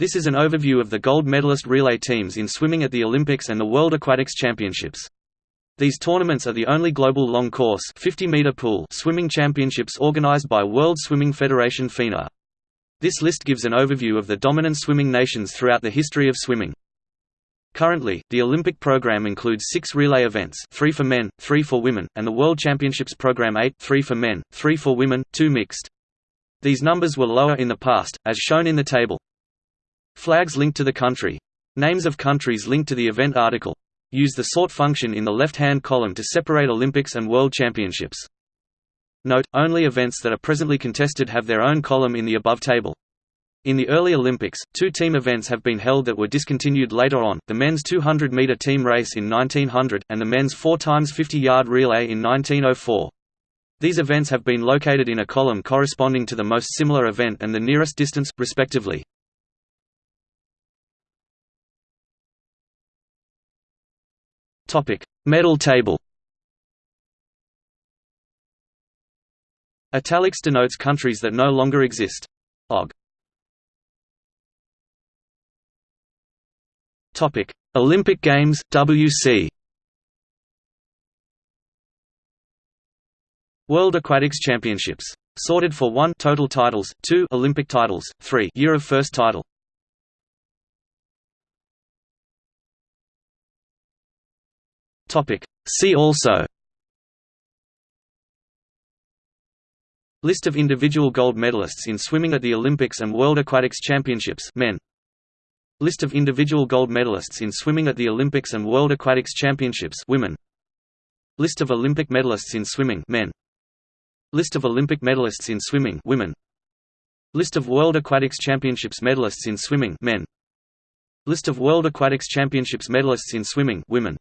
This is an overview of the gold medalist relay teams in swimming at the Olympics and the World Aquatics Championships. These tournaments are the only global long course 50 meter pool swimming championships organized by World Swimming Federation FINA. This list gives an overview of the dominant swimming nations throughout the history of swimming. Currently, the Olympic program includes six relay events three for men, three for women, and the World Championships program eight three for men, three for women, two mixed. These numbers were lower in the past, as shown in the table. Flags linked to the country. Names of countries linked to the event article. Use the sort function in the left-hand column to separate Olympics and World Championships. Note, only events that are presently contested have their own column in the above table. In the early Olympics, two team events have been held that were discontinued later on, the men's 200-meter team race in 1900, and the men's 4 x 50-yard relay in 1904. These events have been located in a column corresponding to the most similar event and the nearest distance, respectively. Topic: Medal table. Italics denotes countries that no longer exist. OG. Topic: Olympic Games WC. World Aquatics Championships. Sorted for 1 total titles, 2 Olympic titles, 3 year of first title. Topic. See also List of individual gold medalists in swimming at the Olympics and World Aquatics Championships men. List of individual gold medalists in swimming at the Olympics and World Aquatics Championships women. List of Olympic medalists in swimming men. List of Olympic medalists in swimming women. List of World Aquatics Championships medalists in swimming men. List of World Aquatics Championships medalists in swimming women.